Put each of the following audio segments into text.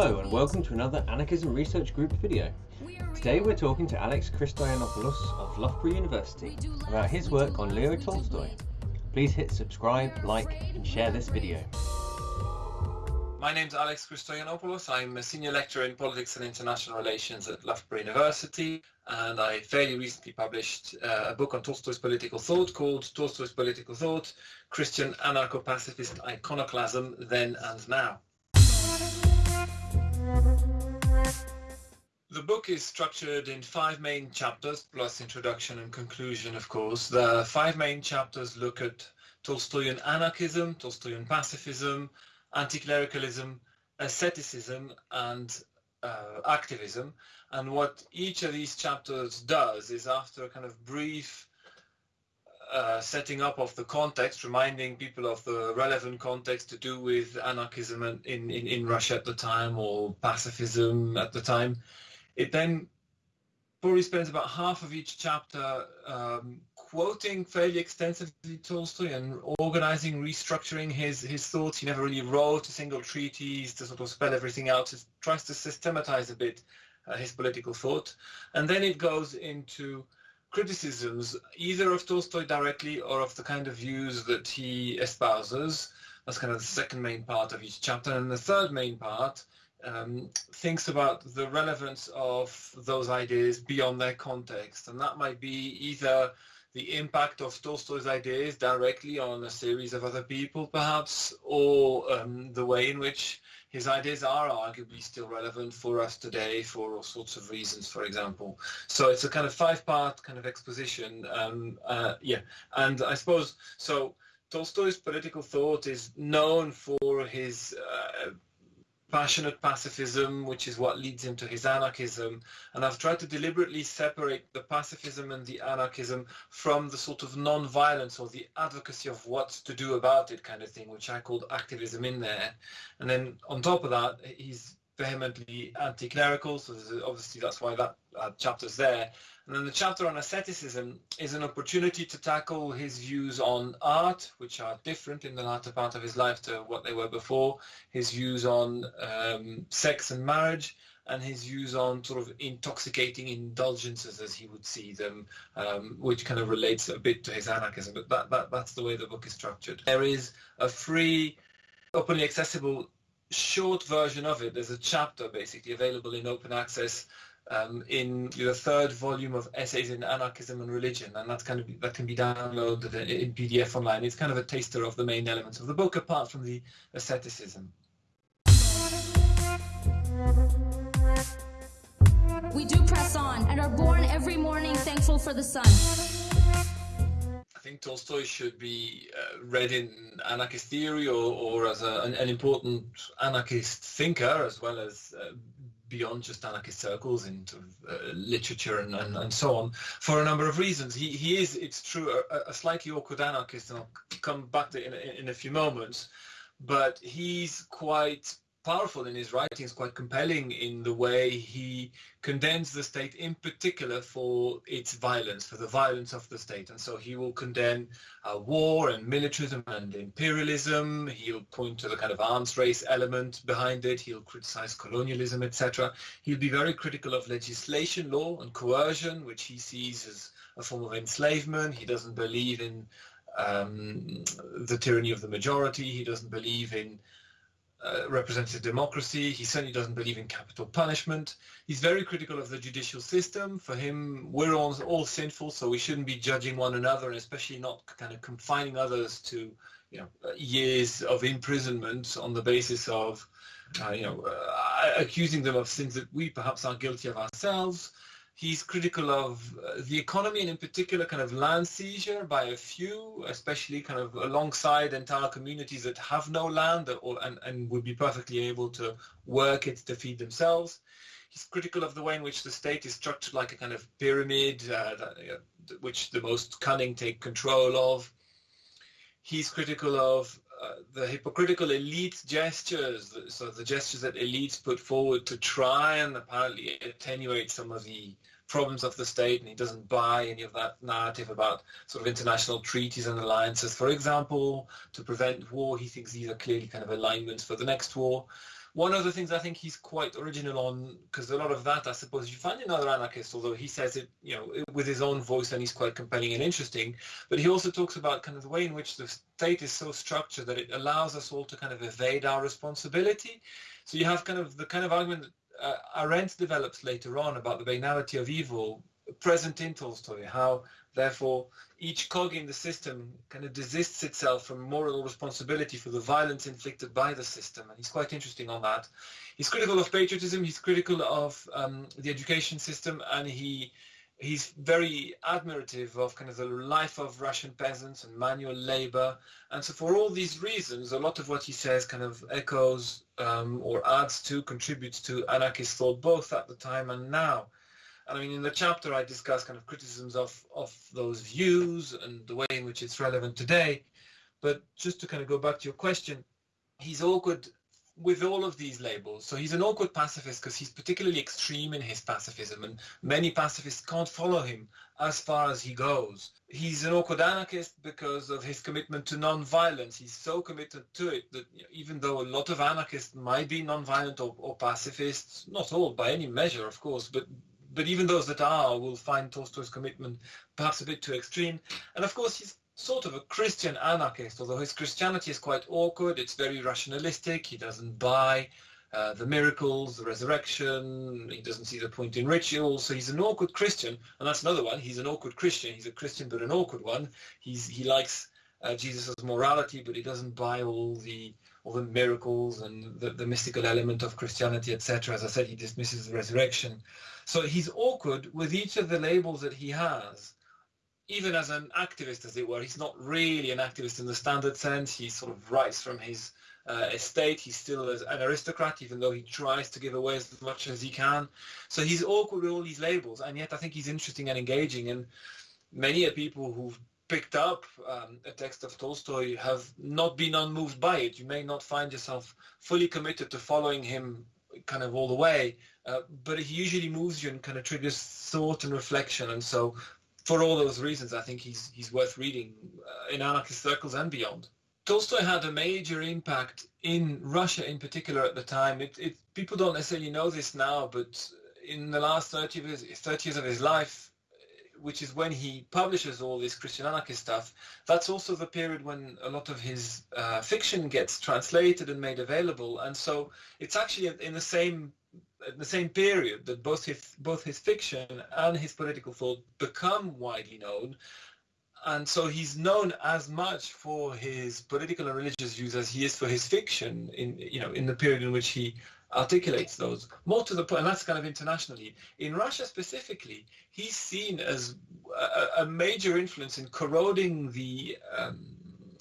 Hello and welcome to another Anarchism Research Group video. Today we're talking to Alex Christoyannopoulos of Loughborough University about his work on Leo Tolstoy. Please hit subscribe, like and share this video. My name's Alex Christoyannopoulos. I'm a senior lecturer in politics and international relations at Loughborough University and I fairly recently published uh, a book on Tolstoy's political thought called Tolstoy's Political Thought, Christian Anarcho-Pacifist Iconoclasm Then and Now. The book is structured in five main chapters, plus introduction and conclusion, of course. The five main chapters look at Tolstoyan anarchism, Tolstoyan pacifism, anti-clericalism, asceticism, and uh, activism. And what each of these chapters does is after a kind of brief uh, setting up of the context, reminding people of the relevant context to do with anarchism in, in, in Russia at the time or pacifism at the time. It then probably spends about half of each chapter um, quoting fairly extensively Tolstoy and organizing, restructuring his, his thoughts. He never really wrote a single treatise to sort of spell everything out. He tries to systematize a bit uh, his political thought. And then it goes into criticisms either of Tolstoy directly or of the kind of views that he espouses. That's kind of the second main part of each chapter. And the third main part um, thinks about the relevance of those ideas beyond their context. And that might be either the impact of Tolstoy's ideas directly on a series of other people, perhaps, or um, the way in which his ideas are arguably still relevant for us today for all sorts of reasons, for example. So it's a kind of five-part kind of exposition. Um, uh, yeah, and I suppose, so Tolstoy's political thought is known for his uh, passionate pacifism, which is what leads him to his anarchism. And I've tried to deliberately separate the pacifism and the anarchism from the sort of non-violence or the advocacy of what to do about it kind of thing, which I called activism in there. And then on top of that, he's vehemently anti-clerical, so obviously that's why that uh, chapter's there. And then the chapter on asceticism is an opportunity to tackle his views on art, which are different in the latter part of his life to what they were before, his views on um, sex and marriage, and his views on sort of intoxicating indulgences as he would see them, um, which kind of relates a bit to his anarchism. But that, that, that's the way the book is structured. There is a free, openly accessible short version of it. There's a chapter basically available in open access um, in the third volume of Essays in Anarchism and Religion, and that's kind of that can be downloaded in PDF online. It's kind of a taster of the main elements of the book, apart from the asceticism. We do press on and are born every morning thankful for the sun. I think Tolstoy should be uh, read in anarchist theory or, or as a, an, an, important anarchist thinker as well as uh, beyond just anarchist circles in uh, literature and, and, and, so on for a number of reasons. He, he is, it's true, a, a slightly awkward anarchist, and I'll come back to it in, in a few moments, but he's quite powerful in his writings, quite compelling in the way he condemns the state in particular for its violence, for the violence of the state. And so he will condemn uh, war and militarism and imperialism. He'll point to the kind of arms race element behind it. He'll criticize colonialism, etc. He'll be very critical of legislation, law and coercion, which he sees as a form of enslavement. He doesn't believe in um, the tyranny of the majority. He doesn't believe in uh, representative democracy. He certainly doesn't believe in capital punishment. He's very critical of the judicial system. For him, we're all, all sinful, so we shouldn't be judging one another, and especially not kind of confining others to you know years of imprisonment on the basis of uh, you know uh, accusing them of sins that we perhaps are guilty of ourselves. He's critical of uh, the economy and in particular kind of land seizure by a few, especially kind of alongside entire communities that have no land or, and, and would be perfectly able to work it to feed themselves. He's critical of the way in which the state is structured like a kind of pyramid, uh, that, uh, which the most cunning take control of. He's critical of the hypocritical elite gestures, so the gestures that elites put forward to try and apparently attenuate some of the problems of the state, and he doesn't buy any of that narrative about sort of international treaties and alliances. For example, to prevent war, he thinks these are clearly kind of alignments for the next war. One of the things I think he's quite original on, because a lot of that I suppose you find in other anarchists, although he says it, you know, with his own voice and he's quite compelling and interesting. But he also talks about kind of the way in which the state is so structured that it allows us all to kind of evade our responsibility. So you have kind of the kind of argument that uh, Arendt develops later on about the banality of evil present in Tolstoy, how therefore each cog in the system kind of desists itself from moral responsibility for the violence inflicted by the system. And he's quite interesting on that. He's critical of patriotism, he's critical of um, the education system, and he he's very admirative of kind of the life of Russian peasants and manual labor. And so for all these reasons, a lot of what he says kind of echoes um, or adds to, contributes to anarchist thought both at the time and now. I mean, in the chapter, I discuss kind of criticisms of, of those views and the way in which it's relevant today. But just to kind of go back to your question, he's awkward with all of these labels. So he's an awkward pacifist because he's particularly extreme in his pacifism, and many pacifists can't follow him as far as he goes. He's an awkward anarchist because of his commitment to non-violence. He's so committed to it that even though a lot of anarchists might be non-violent or, or pacifists, not all by any measure, of course, but but even those that are will find Tolstoy's commitment perhaps a bit too extreme. And of course, he's sort of a Christian anarchist, although his Christianity is quite awkward. It's very rationalistic. He doesn't buy uh, the miracles, the resurrection. He doesn't see the point in rituals. So he's an awkward Christian, and that's another one. He's an awkward Christian. He's a Christian, but an awkward one. He's he likes uh, Jesus' morality, but he doesn't buy all the all the miracles and the, the mystical element of Christianity, etc. As I said, he dismisses the resurrection. So he's awkward with each of the labels that he has. Even as an activist, as it were, he's not really an activist in the standard sense. He sort of writes from his uh, estate. He's still an aristocrat, even though he tries to give away as much as he can. So he's awkward with all these labels, and yet I think he's interesting and engaging. And many are people who've picked up um, a text of Tolstoy have not been unmoved by it. You may not find yourself fully committed to following him kind of all the way, uh, but he usually moves you and kind of triggers thought and reflection. And so, for all those reasons, I think he's he's worth reading uh, in anarchist circles and beyond. Tolstoy had a major impact in Russia, in particular, at the time. It, it, people don't necessarily know this now, but in the last 30 years, 30 years of his life, which is when he publishes all this Christian anarchist stuff, that's also the period when a lot of his uh, fiction gets translated and made available. And so it's actually in the same the same period that both his both his fiction and his political thought become widely known and so he's known as much for his political and religious views as he is for his fiction in you know in the period in which he articulates those. More to the point and that's kind of internationally. In russia specifically he's seen as a, a major influence in corroding the um,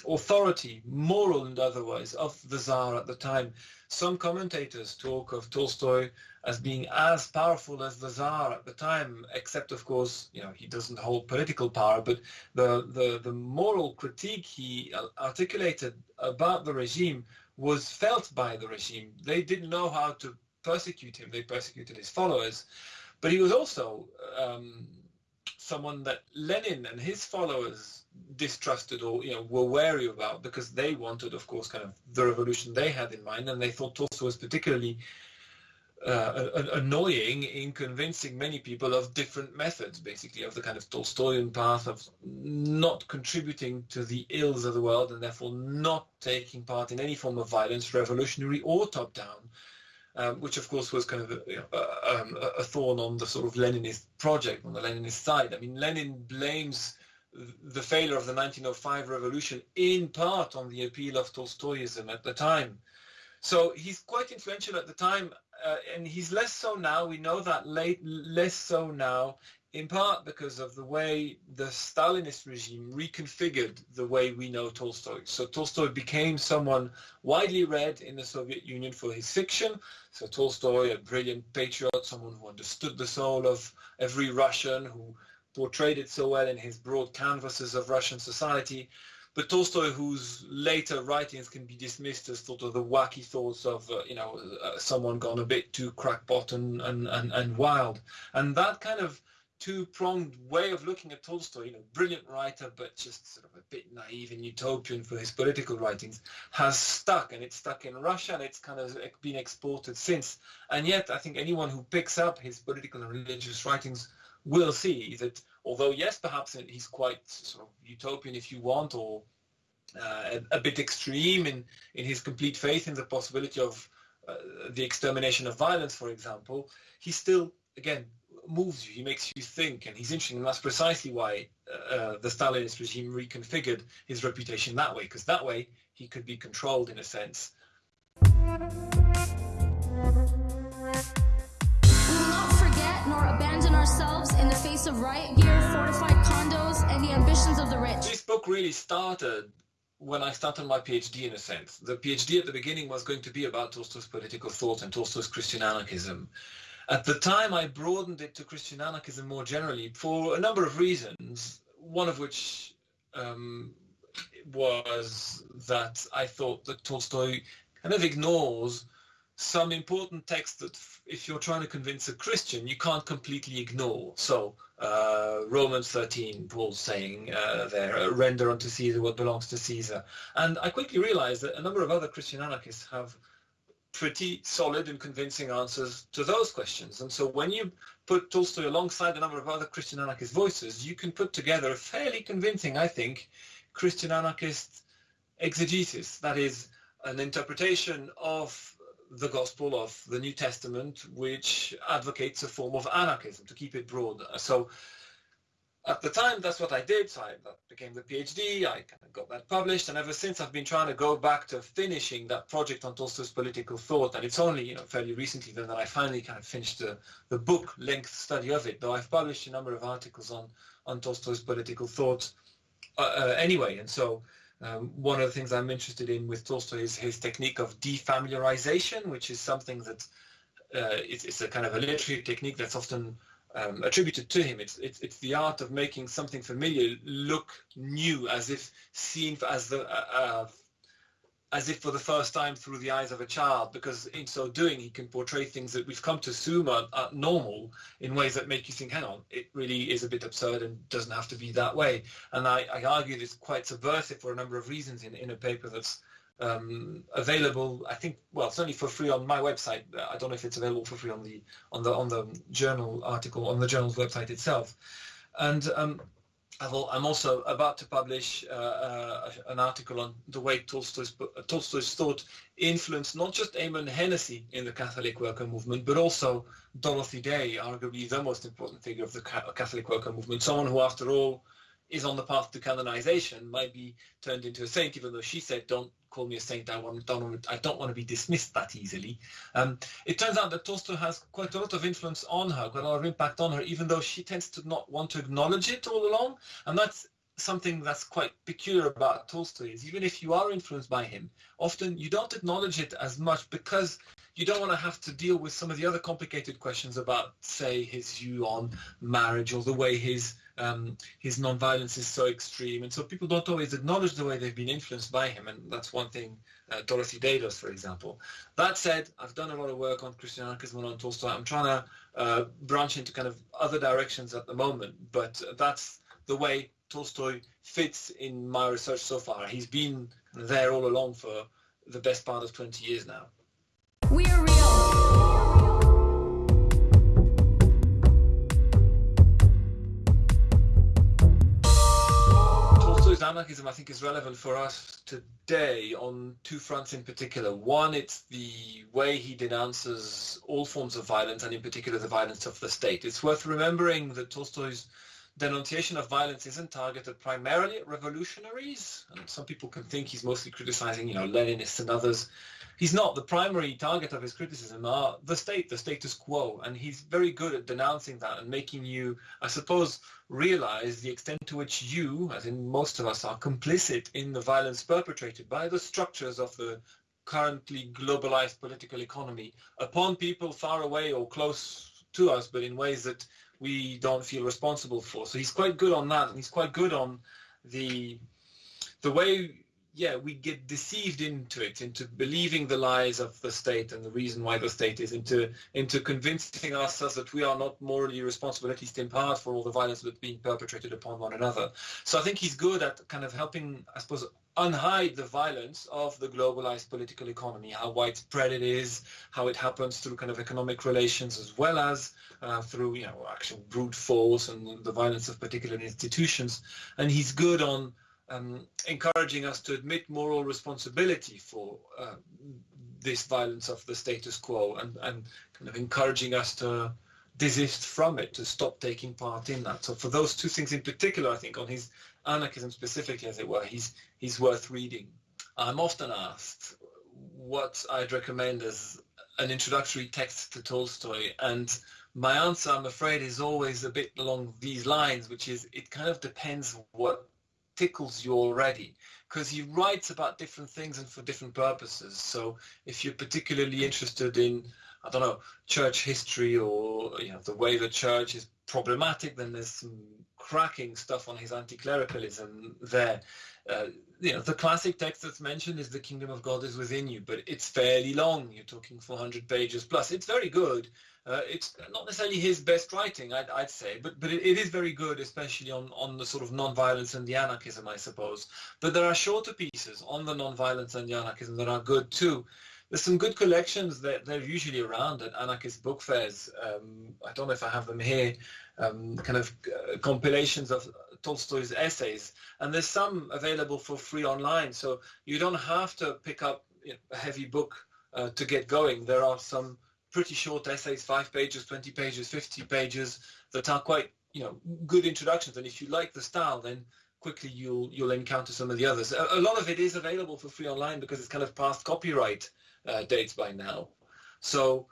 authority moral and otherwise of the tsar at the time. Some commentators talk of tolstoy as being as powerful as the Tsar at the time, except of course, you know, he doesn't hold political power, but the, the, the moral critique he articulated about the regime was felt by the regime. They didn't know how to persecute him. They persecuted his followers. But he was also um, someone that Lenin and his followers distrusted or you know were wary about because they wanted, of course, kind of the revolution they had in mind, and they thought Tolstoy was particularly uh, annoying in convincing many people of different methods, basically, of the kind of Tolstoyan path of not contributing to the ills of the world and therefore not taking part in any form of violence, revolutionary or top-down, um, which of course was kind of a, you know, a, um, a, thorn on the sort of Leninist project, on the Leninist side. I mean, Lenin blames the failure of the 1905 revolution in part on the appeal of Tolstoyism at the time. So he's quite influential at the time uh, and he's less so now. We know that late, less so now, in part because of the way the Stalinist regime reconfigured the way we know Tolstoy. So Tolstoy became someone widely read in the Soviet Union for his fiction. So Tolstoy, a brilliant patriot, someone who understood the soul of every Russian, who portrayed it so well in his broad canvases of Russian society. But Tolstoy, whose later writings can be dismissed as sort of the wacky thoughts of, uh, you know, uh, someone gone a bit too crackpot and, and, and, and wild. And that kind of two-pronged way of looking at Tolstoy, you know, brilliant writer, but just sort of a bit naive and utopian for his political writings, has stuck, and it's stuck in Russia, and it's kind of been exported since. And yet, I think anyone who picks up his political and religious writings will see that, although yes, perhaps he's quite sort of utopian, if you want, or uh, a, a, bit extreme in in his complete faith in the possibility of uh, the extermination of violence, for example, he still, again, moves you, he makes you think, and he's interesting, and that's precisely why uh, the Stalinist regime reconfigured his reputation that way, because that way he could be controlled in a sense. Ourselves in the face of riot gear, fortified condos, and the ambitions of the rich. This book really started when I started my PhD in a sense. The PhD at the beginning was going to be about Tolstoy's political thought and Tolstoy's Christian anarchism. At the time, I broadened it to Christian anarchism more generally for a number of reasons, one of which um, was that I thought that Tolstoy kind of ignores some important texts that if you're trying to convince a Christian, you can't completely ignore. So uh, Romans 13, Paul's saying uh, there, uh, render unto Caesar what belongs to Caesar. And I quickly realized that a number of other Christian anarchists have pretty solid and convincing answers to those questions. And so when you put Tolstoy alongside a number of other Christian anarchist voices, you can put together a fairly convincing, I think, Christian anarchist exegesis. That is an interpretation of the gospel of the New Testament, which advocates a form of anarchism, to keep it broad. So at the time, that's what I did. So I became the PhD. I kind of got that published, and ever since I've been trying to go back to finishing that project on Tolstoy's political thought. And it's only you know fairly recently then that I finally kind of finished the, the book length study of it. Though I've published a number of articles on on Tolstoy's political thought uh, uh, anyway. And so um, one of the things I'm interested in with Tolstoy is his technique of defamiliarization, which is something that uh, it's, it's a kind of a literary technique that's often um, attributed to him. It's, it's, it's the art of making something familiar look new, as if seen as the uh, uh, as if for the first time through the eyes of a child, because in so doing he can portray things that we've come to assume are, are, normal in ways that make you think, hang on, it really is a bit absurd and doesn't have to be that way. And I, I argue it's quite subversive for a number of reasons in, in a paper that's um, available. I think well, only for free on my website. I don't know if it's available for free on the on the on the journal article on the journal's website itself. And um, i am also about to publish uh, uh, an article on the way Tolstoy's, Tolstoy's thought influenced not just Ammon Hennacy in the Catholic worker movement, but also Dorothy Day, arguably the most important figure of the Catholic worker movement, someone who, after all, is on the path to canonization, might be turned into a saint, even though she said, "Don't call me a saint. I want, don't I don't want to be dismissed that easily." Um, it turns out that Tolstoy has quite a lot of influence on her, quite a lot of impact on her, even though she tends to not want to acknowledge it all along, and that's something that's quite peculiar about Tolstoy is even if you are influenced by him, often you don't acknowledge it as much because you don't want to have to deal with some of the other complicated questions about, say, his view on marriage or the way his um, his nonviolence is so extreme, and so people don't always acknowledge the way they've been influenced by him, and that's one thing uh, Dorothy Day does, for example. That said, I've done a lot of work on Christian anarchism and on Tolstoy. I'm trying to uh, branch into kind of other directions at the moment, but that's the way Tolstoy fits in my research so far. He's been there all along for the best part of 20 years now. Anarchism, I think, is relevant for us today on two fronts in particular. One, it's the way he denounces all forms of violence, and in particular the violence of the state. It's worth remembering that Tolstoy's denunciation of violence isn't targeted primarily at revolutionaries. And some people can think he's mostly criticizing, you know, Leninists and others. He's not. The primary target of his criticism are the state, the status quo. And he's very good at denouncing that and making you, I suppose, realize the extent to which you, as in most of us, are complicit in the violence perpetrated by the structures of the currently globalized political economy upon people far away or close to us, but in ways that we don't feel responsible for. So he's quite good on that, and he's quite good on the the way yeah, we get deceived into it, into believing the lies of the state and the reason why the state is, into into convincing ourselves that we are not morally responsible, at least in part, for all the violence that's being perpetrated upon one another. So I think he's good at kind of helping, I suppose, unhide the violence of the globalized political economy, how widespread it is, how it happens through kind of economic relations as well as uh, through, you know, actual brute force and the violence of particular institutions. And he's good on um, encouraging us to admit moral responsibility for uh, this violence of the status quo and, and kind of encouraging us to desist from it, to stop taking part in that. So for those two things in particular, I think on his anarchism specifically, as it were, he's, he's worth reading. I'm often asked what I'd recommend as an introductory text to Tolstoy, and my answer, I'm afraid, is always a bit along these lines, which is it kind of depends what tickles you already because he writes about different things and for different purposes. So if you're particularly interested in, I don't know, church history or you know the way the church is problematic, then there's some cracking stuff on his anti-clericalism there. Uh, you know, the classic text that's mentioned is "The Kingdom of God is within you," but it's fairly long. You're talking 400 pages plus. It's very good, uh, it's not necessarily his best writing, I'd, I'd say, but but it, it is very good, especially on, on the sort of non-violence and the anarchism, I suppose. But there are shorter pieces on the non-violence and the anarchism that are good too. There's some good collections that they're usually around at anarchist book fairs. Um, I don't know if I have them here, um, kind of uh, compilations of Tolstoy's essays, and there's some available for free online. So you don't have to pick up you know, a heavy book uh, to get going. There are some pretty short essays, five pages, 20 pages, 50 pages, that are quite, you know, good introductions. And if you like the style, then quickly you'll you'll encounter some of the others. A, a lot of it is available for free online because it's kind of past copyright uh, dates by now. So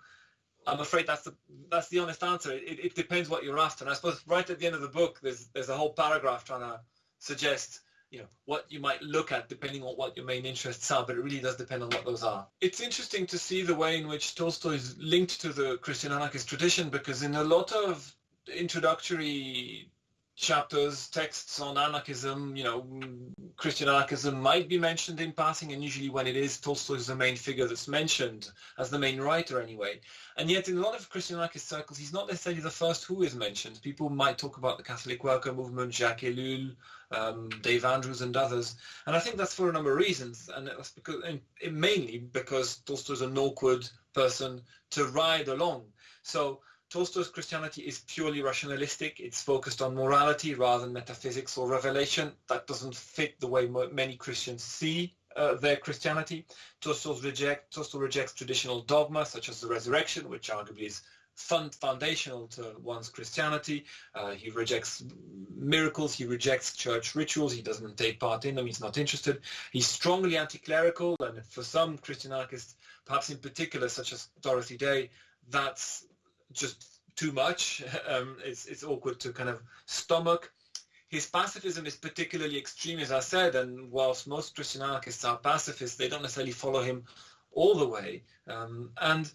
I'm afraid that's the that's the honest answer. It, it depends what you're after. And I suppose right at the end of the book, there's there's a whole paragraph trying to suggest you know what you might look at depending on what your main interests are, but it really does depend on what those are. It's interesting to see the way in which Tolstoy is linked to the Christian anarchist tradition because in a lot of introductory chapters, texts on anarchism, you know, Christian anarchism might be mentioned in passing, and usually when it is, Tolstoy is the main figure that's mentioned, as the main writer anyway. And yet in a lot of Christian anarchist circles, he's not necessarily the first who is mentioned. People might talk about the Catholic worker movement, Jacques Ellul, um, Dave Andrews and others. And I think that's for a number of reasons, and that's because, and mainly because Tolstoy's an awkward person to ride along. So Tolstoy's Christianity is purely rationalistic. It's focused on morality rather than metaphysics or revelation. That doesn't fit the way many Christians see uh, their Christianity. Tolstoy, reject, rejects traditional dogma such as the resurrection, which arguably is fund, foundational to one's Christianity. Uh, he rejects miracles. He rejects church rituals. He doesn't take part in them. He's not interested. He's strongly anti-clerical, and for some Christian anarchists, perhaps in particular, such as Dorothy Day, that's just too much. Um, it's, it's awkward to kind of stomach. His pacifism is particularly extreme, as I said, and whilst most Christian anarchists are pacifists, they don't necessarily follow him all the way. Um, and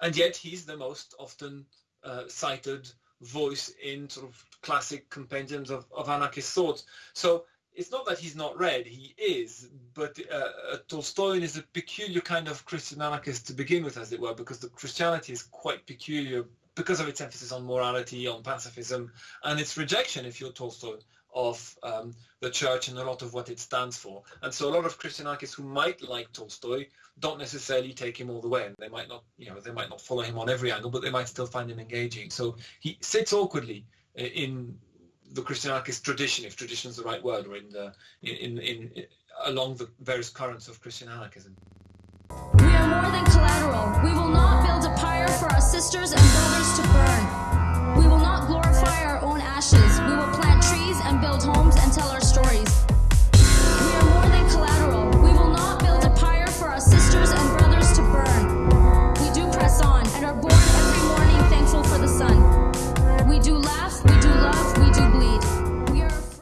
and yet he's the most often uh, cited voice in sort of classic compendiums of, of anarchist thought. So it's not that he's not read, he is, but uh, Tolstoy is a peculiar kind of Christian anarchist to begin with, as it were, because the Christianity is quite peculiar because of its emphasis on morality, on pacifism, and its rejection, if you're Tolstoy, of um, the church and a lot of what it stands for. And so a lot of Christian anarchists who might like Tolstoy don't necessarily take him all the way. And they might not, you know, they might not follow him on every angle, but they might still find him engaging. So he sits awkwardly in the Christian anarchist tradition, if tradition is the right word, or in the in, in, in along the various currents of Christian anarchism. We are more than collateral. We will not build a pyre for our sisters and brothers to burn. We will not glorify our own ashes. We will plant trees and build homes and tell our stories.